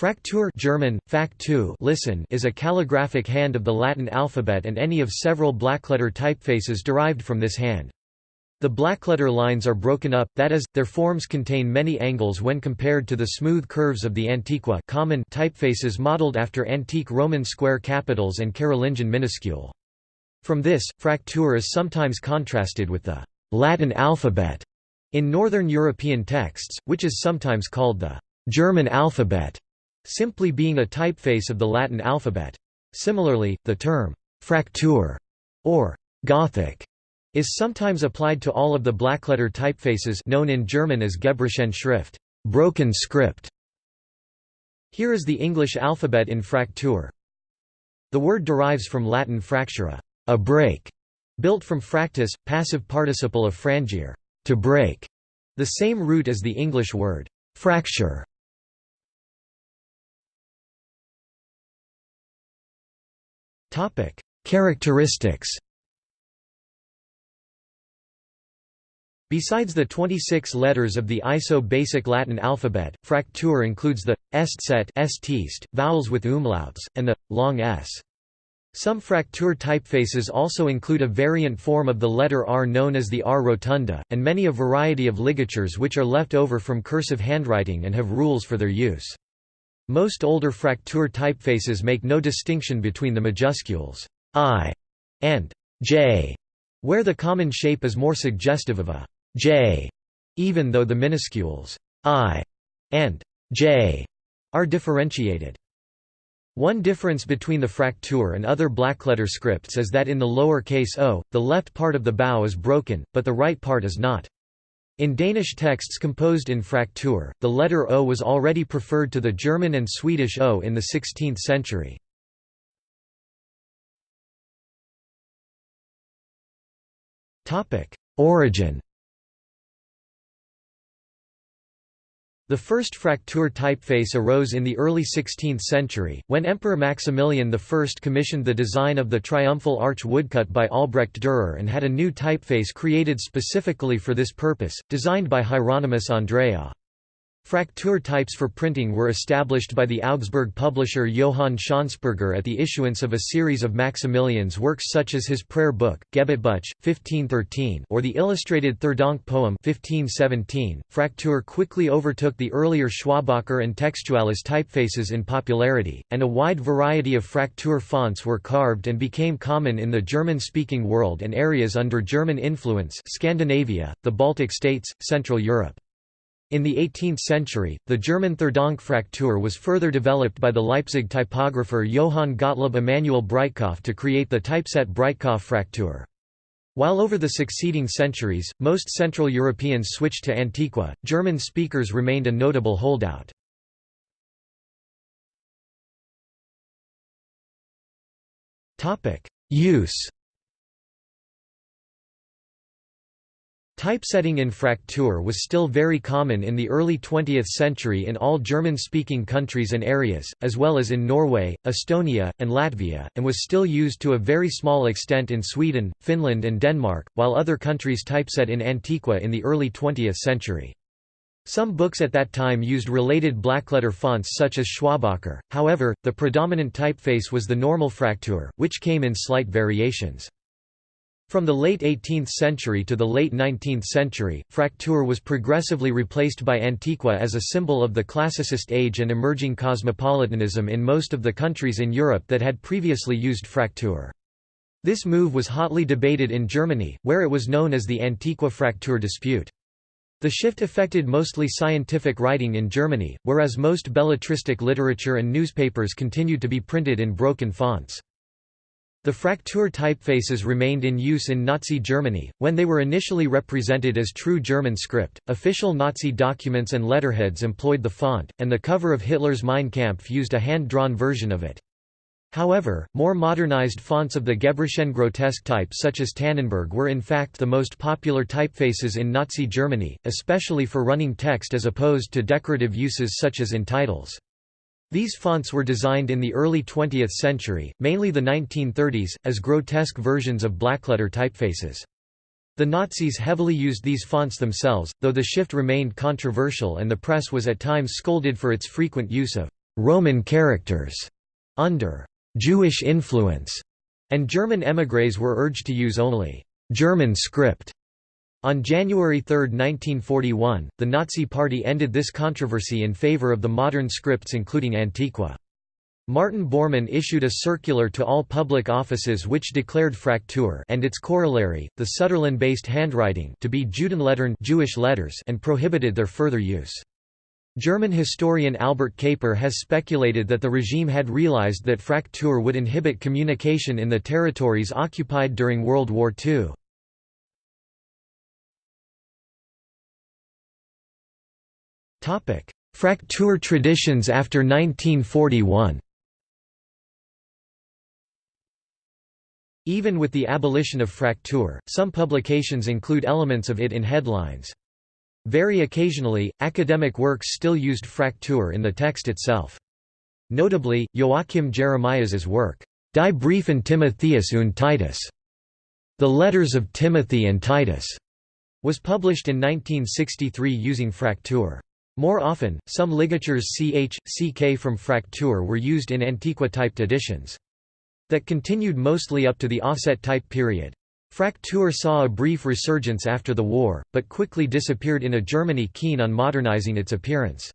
Fraktur German, Faktu listen is a calligraphic hand of the Latin alphabet and any of several blackletter typefaces derived from this hand. The blackletter lines are broken up, that is, their forms contain many angles when compared to the smooth curves of the Antiqua common typefaces modeled after antique Roman square capitals and Carolingian minuscule. From this, Fraktur is sometimes contrasted with the Latin alphabet in Northern European texts, which is sometimes called the German alphabet simply being a typeface of the Latin alphabet. Similarly, the term «fraktur» or «Gothic» is sometimes applied to all of the blackletter typefaces known in German as Gebrochene Schrift broken script". Here is the English alphabet in Fraktur. The word derives from Latin fractura, a break, built from fractus, passive participle of frangere, to break, the same root as the English word fracture. Topic: Characteristics. Besides the 26 letters of the ISO basic Latin alphabet, Fraktur includes the est set st vowels with umlauts, and the long s. Some Fraktur typefaces also include a variant form of the letter R known as the R rotunda, and many a variety of ligatures which are left over from cursive handwriting and have rules for their use. Most older Fraktur typefaces make no distinction between the majuscules I and J, where the common shape is more suggestive of a J, even though the minuscules I and J are differentiated. One difference between the Fraktur and other blackletter scripts is that in the lower case o, the left part of the bow is broken, but the right part is not. In Danish texts composed in Fraktur, the letter O was already preferred to the German and Swedish O in the 16th century. Origin The first Fraktur typeface arose in the early 16th century, when Emperor Maximilian I commissioned the design of the triumphal arch woodcut by Albrecht Dürer and had a new typeface created specifically for this purpose, designed by Hieronymus Andreae. Fraktur types for printing were established by the Augsburg publisher Johann Schönsperger at the issuance of a series of Maximilian's works such as his prayer book, Gebetbuch, 1513 or the illustrated Theurdank poem 1517. Fraktur quickly overtook the earlier Schwabacher and Textualis typefaces in popularity, and a wide variety of Fraktur fonts were carved and became common in the German-speaking world and areas under German influence Scandinavia, the Baltic states, Central Europe. In the 18th century, the German Theurdank Fraktur was further developed by the Leipzig typographer Johann Gottlob Emanuel Breitkopf to create the typeset Breitkopf Fraktur. While over the succeeding centuries, most Central Europeans switched to Antiqua, German speakers remained a notable holdout. Use Typesetting in Fraktur was still very common in the early 20th century in all German-speaking countries and areas, as well as in Norway, Estonia, and Latvia, and was still used to a very small extent in Sweden, Finland and Denmark, while other countries typeset in Antiqua in the early 20th century. Some books at that time used related blackletter fonts such as Schwabacher, however, the predominant typeface was the normal Fraktur, which came in slight variations. From the late 18th century to the late 19th century, Fraktur was progressively replaced by Antiqua as a symbol of the classicist age and emerging cosmopolitanism in most of the countries in Europe that had previously used Fraktur. This move was hotly debated in Germany, where it was known as the Antiqua Fraktur dispute. The shift affected mostly scientific writing in Germany, whereas most belletristic literature and newspapers continued to be printed in broken fonts. The Fraktur typefaces remained in use in Nazi Germany, when they were initially represented as true German script. Official Nazi documents and letterheads employed the font, and the cover of Hitler's Mein Kampf used a hand-drawn version of it. However, more modernized fonts of the Gebrochene grotesque type such as Tannenberg were in fact the most popular typefaces in Nazi Germany, especially for running text as opposed to decorative uses such as in titles. These fonts were designed in the early 20th century, mainly the 1930s, as grotesque versions of blackletter typefaces. The Nazis heavily used these fonts themselves, though the shift remained controversial and the press was at times scolded for its frequent use of Roman characters under Jewish influence, and German émigrés were urged to use only German script. On January 3, 1941, the Nazi Party ended this controversy in favor of the modern scripts including Antiqua. Martin Bormann issued a circular to all public offices which declared Fraktur and its corollary, the Sütterlin-based handwriting to be Judenlettern Jewish letters and prohibited their further use. German historian Albert Kapr has speculated that the regime had realized that Fraktur would inhibit communication in the territories occupied during World War II. Fraktur traditions after 1941 Even with the abolition of Fraktur, some publications include elements of it in headlines. Very occasionally, academic works still used Fraktur in the text itself. Notably, Joachim Jeremias's work, Die Briefen Timotheus und Titus, The Letters of Timothy and Titus, was published in 1963 using Fraktur. More often, some ligatures ch, ck from Fraktur were used in Antiqua-typed editions. That continued mostly up to the offset-type period. Fraktur saw a brief resurgence after the war, but quickly disappeared in a Germany keen on modernizing its appearance.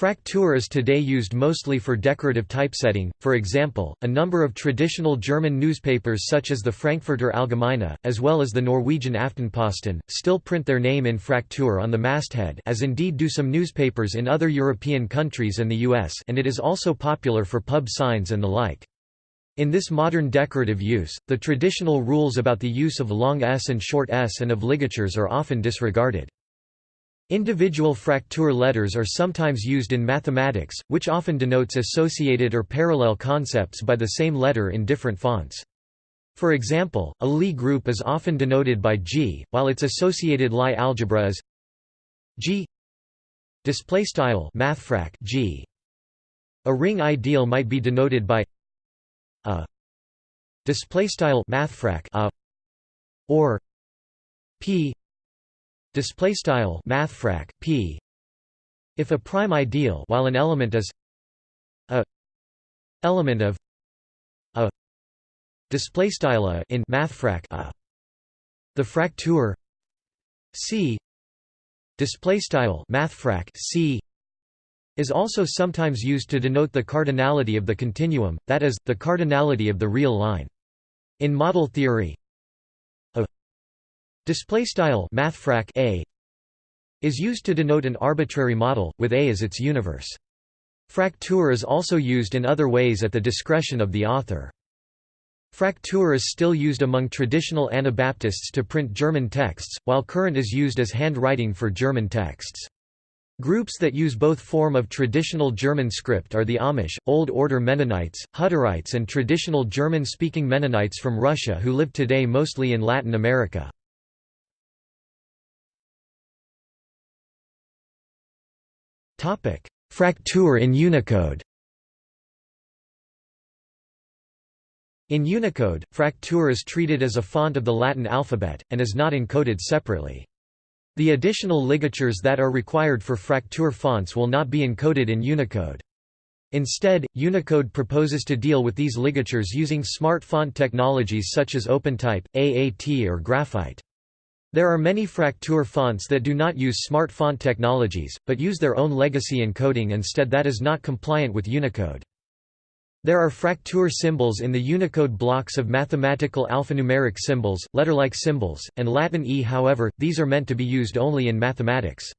Fraktur is today used mostly for decorative typesetting, for example, a number of traditional German newspapers such as the Frankfurter Allgemeine, as well as the Norwegian Aftenposten, still print their name in Fraktur on the masthead as indeed do some newspapers in other European countries and the US and it is also popular for pub signs and the like. In this modern decorative use, the traditional rules about the use of long s and short s and of ligatures are often disregarded. Individual Fraktur letters are sometimes used in mathematics, which often denotes associated or parallel concepts by the same letter in different fonts. For example, a Lie group is often denoted by G, while its associated Lie algebra is G display style mathfrak G. A ring ideal might be denoted by a display style mathfrak a or p display style mathfrak p. If a prime ideal while an element is a element of a display style a in mathfrak a the fraktur c display style mathfrak c is also sometimes used to denote the cardinality of the continuum that is the cardinality of the real line. In model theory Display style mathfrak a is used to denote an arbitrary model with A as its universe. Fraktur is also used in other ways at the discretion of the author. Fraktur is still used among traditional Anabaptists to print German texts, while Kurrent is used as handwriting for German texts. Groups that use both form of traditional German script are the Amish, Old Order Mennonites, Hutterites and traditional German-speaking Mennonites from Russia who live today mostly in Latin America. Fraktur in Unicode In Unicode, Fraktur is treated as a font of the Latin alphabet, and is not encoded separately. The additional ligatures that are required for Fraktur fonts will not be encoded in Unicode. Instead, Unicode proposes to deal with these ligatures using smart font technologies such as OpenType, AAT or Graphite. There are many Fraktur fonts that do not use smart font technologies, but use their own legacy encoding instead that is not compliant with Unicode. There are Fraktur symbols in the Unicode blocks of mathematical alphanumeric symbols, letter-like symbols, and Latin E however, these are meant to be used only in mathematics.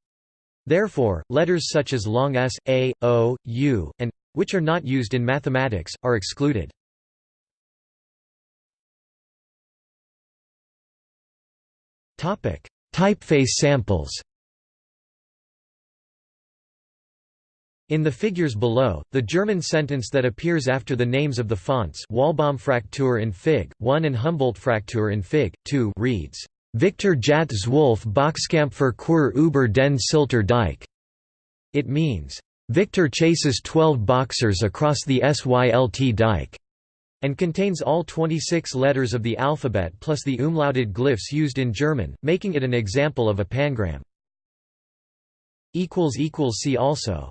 Therefore, letters such as long s, a, o, u, and which are not used in mathematics, are excluded. Typeface samples In the figures below, the German sentence that appears after the names of the fonts Walbaum-Fraktur in Fig. 1 and Humboldt-Fraktur in Fig. 2 reads, Victor Jat Zwölf Boxkampfer Kur über den Sylter Dike. It means, Victor chases 12 boxers across the Sylt dike and contains all 26 letters of the alphabet plus the umlauted glyphs used in German, making it an example of a pangram. See also